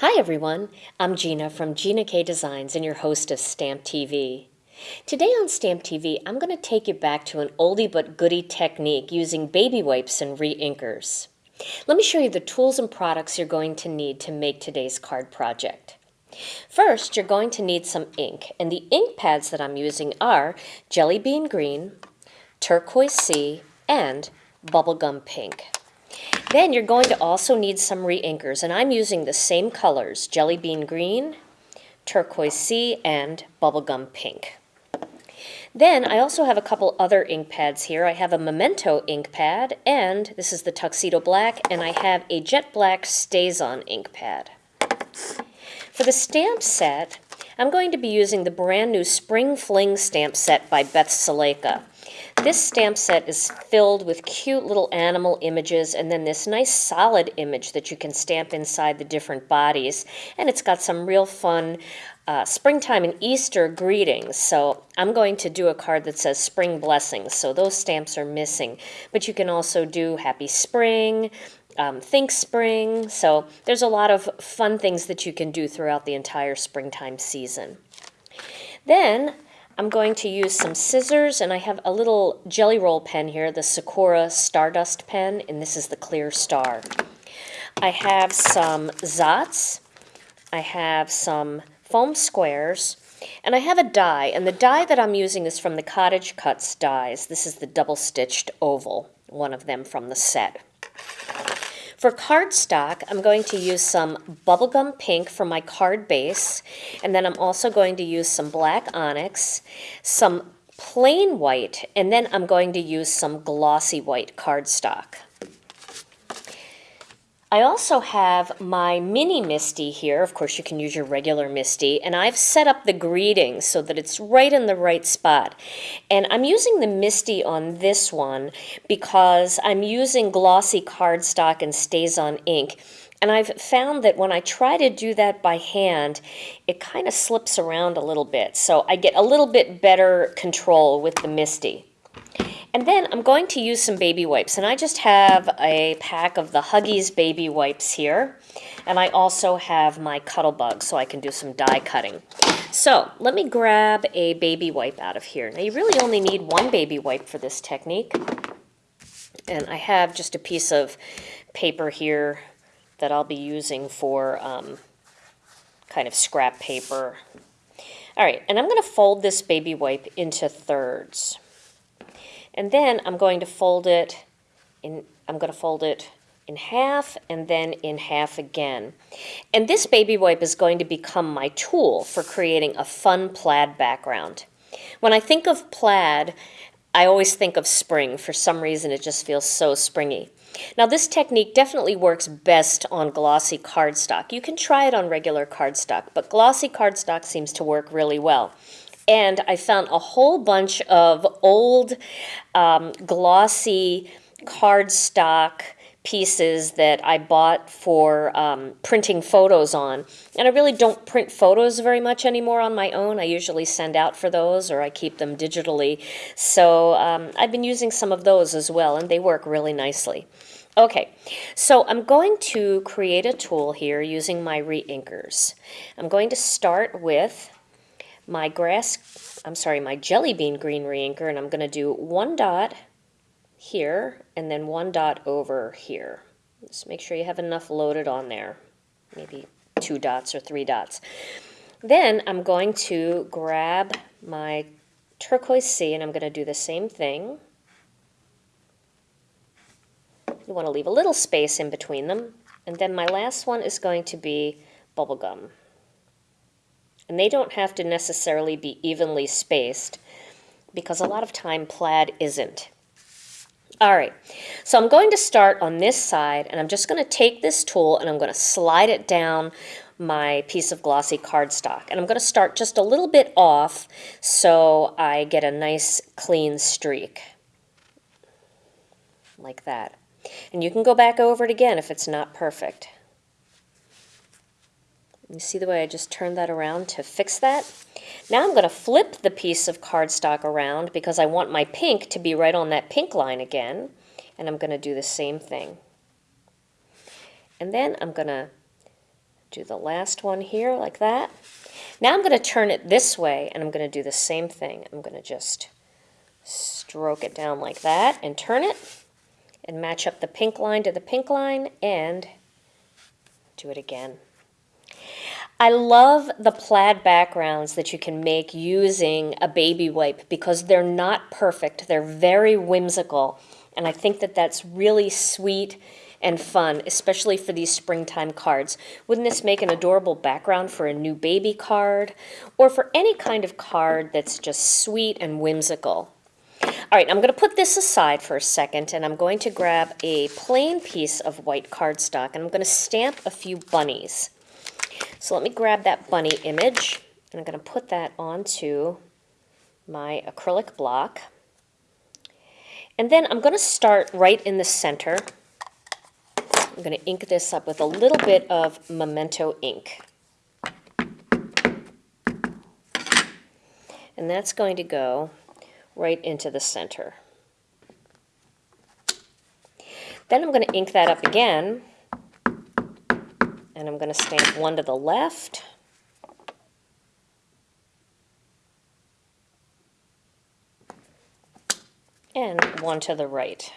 Hi everyone, I'm Gina from Gina K Designs and your host of Stamp TV. Today on Stamp TV, I'm going to take you back to an oldie but goodie technique using baby wipes and re-inkers. Let me show you the tools and products you're going to need to make today's card project. First, you're going to need some ink, and the ink pads that I'm using are Jelly Bean Green, Turquoise Sea, and Bubblegum Pink. Then you're going to also need some re-inkers, and I'm using the same colors, Jelly Bean Green, Turquoise Sea, and Bubblegum Pink. Then I also have a couple other ink pads here. I have a Memento ink pad, and this is the Tuxedo Black, and I have a Jet Black StazOn ink pad. For the stamp set, I'm going to be using the brand new Spring Fling stamp set by Beth Silaika. This stamp set is filled with cute little animal images and then this nice solid image that you can stamp inside the different bodies. And it's got some real fun uh, springtime and Easter greetings. So I'm going to do a card that says spring blessings. So those stamps are missing. But you can also do happy spring, um, think spring. So there's a lot of fun things that you can do throughout the entire springtime season. Then I'm going to use some scissors, and I have a little jelly roll pen here, the Sakura Stardust pen, and this is the clear star. I have some Zots, I have some foam squares, and I have a die, and the die that I'm using is from the Cottage Cutz dies. This is the double-stitched oval, one of them from the set. For cardstock, I'm going to use some bubblegum pink for my card base, and then I'm also going to use some black onyx, some plain white, and then I'm going to use some glossy white cardstock. I also have my mini MISTI here. Of course, you can use your regular MISTI. And I've set up the greeting so that it's right in the right spot. And I'm using the MISTI on this one because I'm using glossy cardstock and StazOn ink. And I've found that when I try to do that by hand, it kind of slips around a little bit. So I get a little bit better control with the MISTI. And then I'm going to use some baby wipes. And I just have a pack of the Huggies baby wipes here. And I also have my Cuttlebug so I can do some die cutting. So let me grab a baby wipe out of here. Now you really only need one baby wipe for this technique. And I have just a piece of paper here that I'll be using for um, kind of scrap paper. All right, and I'm going to fold this baby wipe into thirds. And then I'm going to fold it in, I'm going to fold it in half and then in half again. And this baby wipe is going to become my tool for creating a fun plaid background. When I think of plaid, I always think of spring. For some reason, it just feels so springy. Now, this technique definitely works best on glossy cardstock. You can try it on regular cardstock, but glossy cardstock seems to work really well and I found a whole bunch of old um, glossy cardstock pieces that I bought for um, printing photos on. And I really don't print photos very much anymore on my own. I usually send out for those or I keep them digitally. So um, I've been using some of those as well, and they work really nicely. Okay, so I'm going to create a tool here using my re-inkers. I'm going to start with my grass, I'm sorry, my jelly bean green reinker, and I'm going to do one dot here and then one dot over here. Just make sure you have enough loaded on there, maybe two dots or three dots. Then I'm going to grab my turquoise sea and I'm going to do the same thing. You want to leave a little space in between them. And then my last one is going to be bubblegum and they don't have to necessarily be evenly spaced because a lot of time plaid isn't. All right, so I'm going to start on this side and I'm just going to take this tool and I'm going to slide it down my piece of glossy cardstock. And I'm going to start just a little bit off so I get a nice clean streak like that. And you can go back over it again if it's not perfect. You see the way I just turned that around to fix that? Now I'm going to flip the piece of cardstock around because I want my pink to be right on that pink line again. And I'm going to do the same thing. And then I'm going to Do the last one here like that. Now I'm going to turn it this way and I'm going to do the same thing. I'm going to just stroke it down like that and turn it and match up the pink line to the pink line and do it again. I love the plaid backgrounds that you can make using a baby wipe because they're not perfect. They're very whimsical. And I think that that's really sweet and fun, especially for these springtime cards. Wouldn't this make an adorable background for a new baby card or for any kind of card that's just sweet and whimsical? All right, I'm going to put this aside for a second and I'm going to grab a plain piece of white cardstock and I'm going to stamp a few bunnies. So let me grab that bunny image and I'm going to put that onto my acrylic block. And then I'm going to start right in the center. I'm going to ink this up with a little bit of Memento ink. And that's going to go right into the center. Then I'm going to ink that up again and I'm going to stamp one to the left. And one to the right.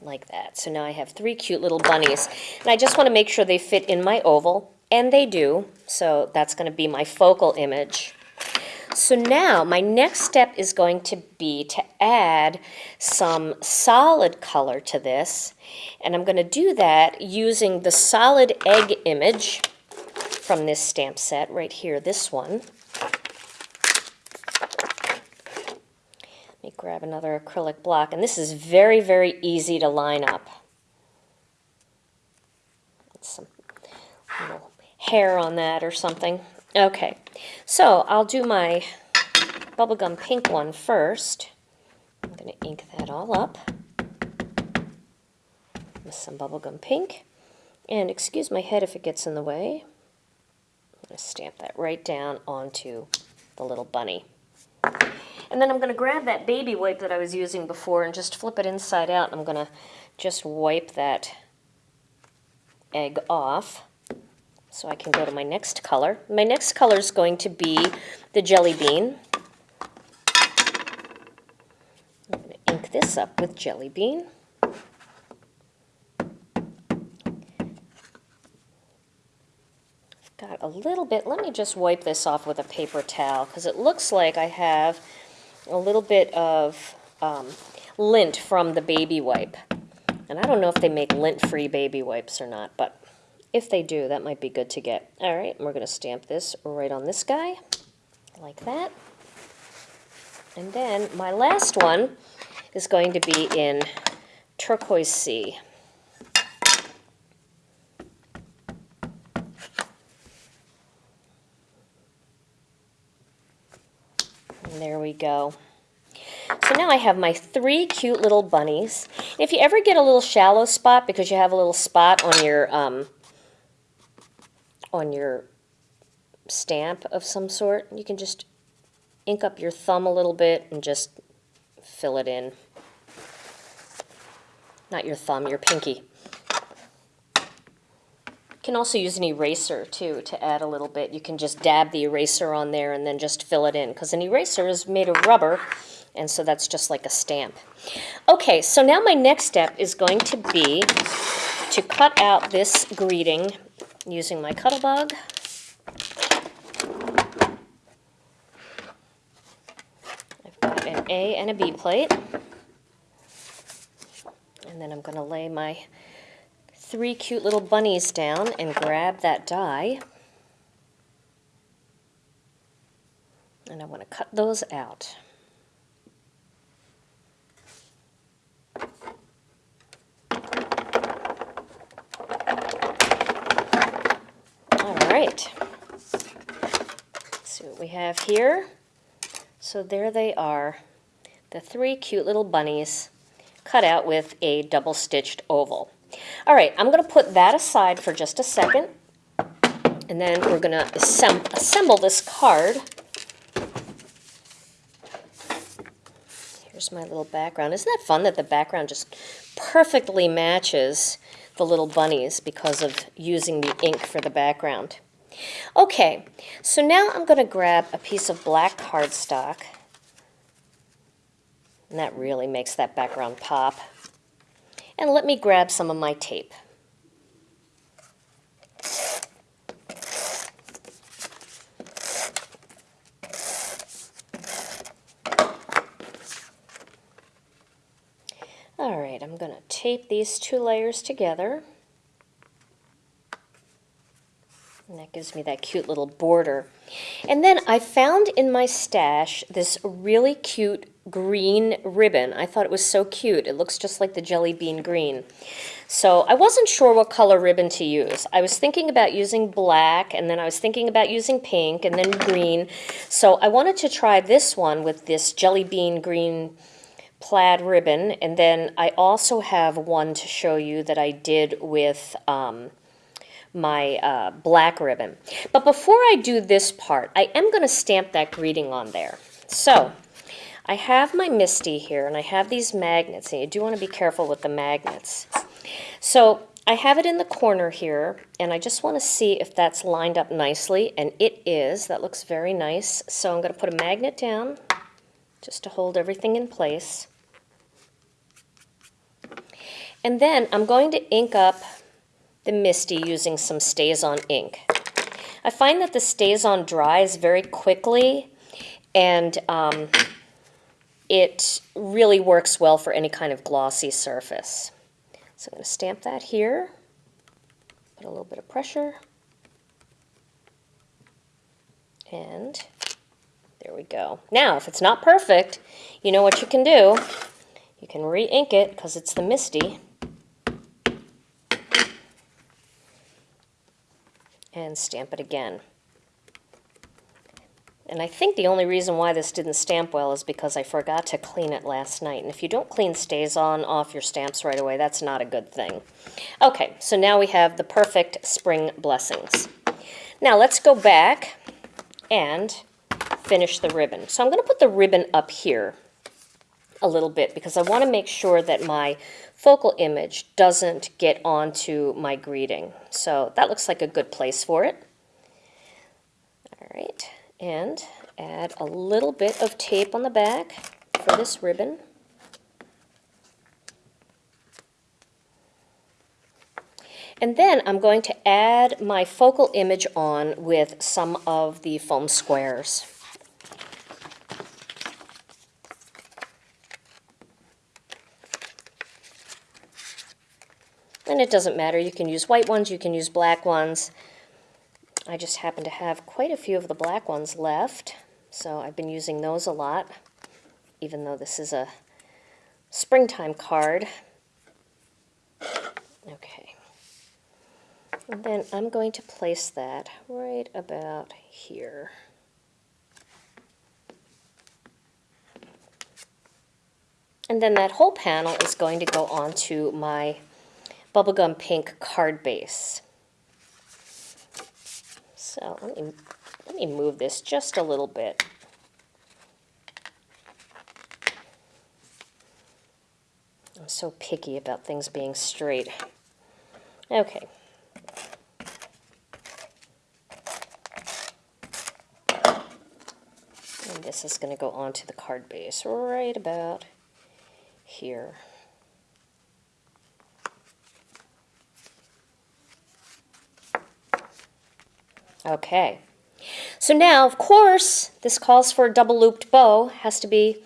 Like that. So now I have three cute little bunnies. And I just want to make sure they fit in my oval. And they do. So that's going to be my focal image. So now my next step is going to be to add some solid color to this. And I'm going to do that using the solid egg image from this stamp set right here, this one. Let me grab another acrylic block. And this is very, very easy to line up. Some little hair on that or something. Okay, so I'll do my bubblegum pink one first. I'm going to ink that all up with some bubblegum pink. And excuse my head if it gets in the way. I'm going to stamp that right down onto the little bunny. And then I'm going to grab that baby wipe that I was using before and just flip it inside out. I'm going to just wipe that egg off so I can go to my next color. My next color is going to be the jelly bean. I'm going to ink this up with jelly bean. I've got a little bit, let me just wipe this off with a paper towel because it looks like I have a little bit of um, lint from the baby wipe. And I don't know if they make lint-free baby wipes or not, but if they do, that might be good to get. All right, we're going to stamp this right on this guy, like that. And then my last one is going to be in turquoise sea. And there we go. So now I have my three cute little bunnies. If you ever get a little shallow spot because you have a little spot on your um, on your stamp of some sort, you can just ink up your thumb a little bit and just fill it in. Not your thumb, your pinky. You can also use an eraser too to add a little bit. You can just dab the eraser on there and then just fill it in because an eraser is made of rubber and so that's just like a stamp. Okay, so now my next step is going to be to cut out this greeting using my Cuttlebug. I've got an A and a B plate. And then I'm going to lay my three cute little bunnies down and grab that die. And I want to cut those out. Right. see what we have here. So there they are, the three cute little bunnies cut out with a double stitched oval. All right, I'm going to put that aside for just a second. And then we're going to assemb assemble this card. Here's my little background. Isn't that fun that the background just perfectly matches the little bunnies because of using the ink for the background? Okay, so now I'm going to grab a piece of black cardstock. And that really makes that background pop. And let me grab some of my tape. All right, I'm going to tape these two layers together. And that gives me that cute little border. And then I found in my stash this really cute green ribbon. I thought it was so cute. It looks just like the jelly bean green. So I wasn't sure what color ribbon to use. I was thinking about using black, and then I was thinking about using pink, and then green. So I wanted to try this one with this jelly bean green plaid ribbon. And then I also have one to show you that I did with um, my uh, black ribbon. But before I do this part, I am going to stamp that greeting on there. So I have my MISTI here, and I have these magnets, and you do want to be careful with the magnets. So I have it in the corner here, and I just want to see if that's lined up nicely, and it is. That looks very nice. So I'm going to put a magnet down just to hold everything in place. And then I'm going to ink up the MISTI using some StazOn ink. I find that the StazOn dries very quickly and um, it really works well for any kind of glossy surface. So I'm going to stamp that here, put a little bit of pressure, and there we go. Now, if it's not perfect, you know what you can do. You can re-ink it because it's the MISTI. And stamp it again. And I think the only reason why this didn't stamp well is because I forgot to clean it last night. And if you don't clean StazOn off your stamps right away, that's not a good thing. Okay, so now we have the perfect spring blessings. Now let's go back and finish the ribbon. So I'm going to put the ribbon up here a little bit because I want to make sure that my focal image doesn't get onto my greeting. So that looks like a good place for it. All right, and add a little bit of tape on the back for this ribbon. And then I'm going to add my focal image on with some of the foam squares. And it doesn't matter, you can use white ones, you can use black ones. I just happen to have quite a few of the black ones left, so I've been using those a lot, even though this is a springtime card. Okay. And then I'm going to place that right about here. And then that whole panel is going to go onto my bubblegum pink card base. So let me, let me move this just a little bit. I'm so picky about things being straight. Okay. And this is going to go onto the card base right about here. Okay. So now, of course, this calls for a double looped bow. Has to be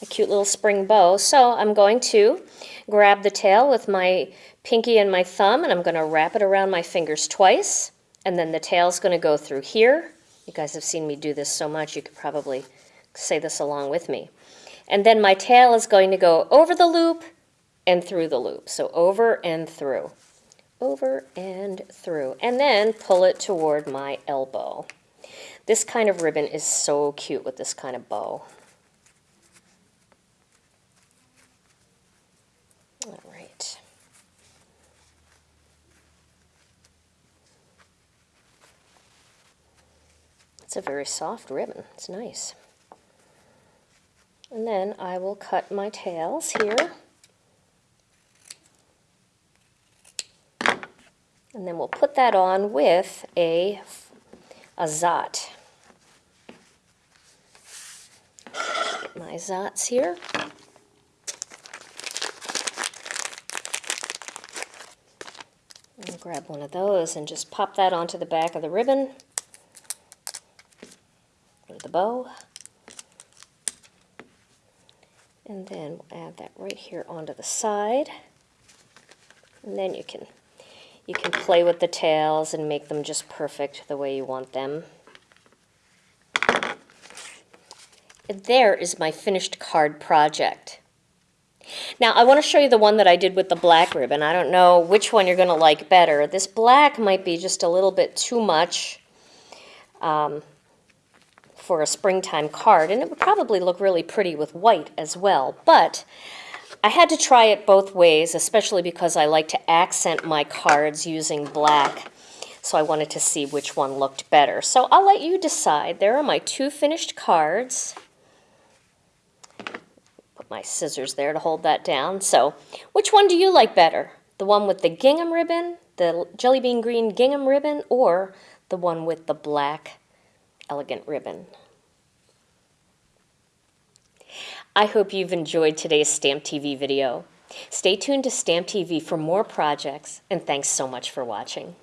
a cute little spring bow. So I'm going to grab the tail with my pinky and my thumb and I'm going to wrap it around my fingers twice. And then the tail's going to go through here. You guys have seen me do this so much, you could probably say this along with me. And then my tail is going to go over the loop and through the loop. So over and through over and through, and then pull it toward my elbow. This kind of ribbon is so cute with this kind of bow. All right. It's a very soft ribbon. It's nice. And then I will cut my tails here. And then we'll put that on with a, a zot. My zots here. And grab one of those and just pop that onto the back of the ribbon or the bow. And then we'll add that right here onto the side. And then you can you can play with the tails and make them just perfect the way you want them. And there is my finished card project. Now I want to show you the one that I did with the black ribbon. I don't know which one you're going to like better. This black might be just a little bit too much um, for a springtime card, and it would probably look really pretty with white as well. But I had to try it both ways, especially because I like to accent my cards using black. So I wanted to see which one looked better. So I'll let you decide. There are my two finished cards. Put my scissors there to hold that down. So which one do you like better? The one with the gingham ribbon, the jelly bean green gingham ribbon, or the one with the black elegant ribbon? I hope you've enjoyed today's Stamp TV video. Stay tuned to Stamp TV for more projects, and thanks so much for watching.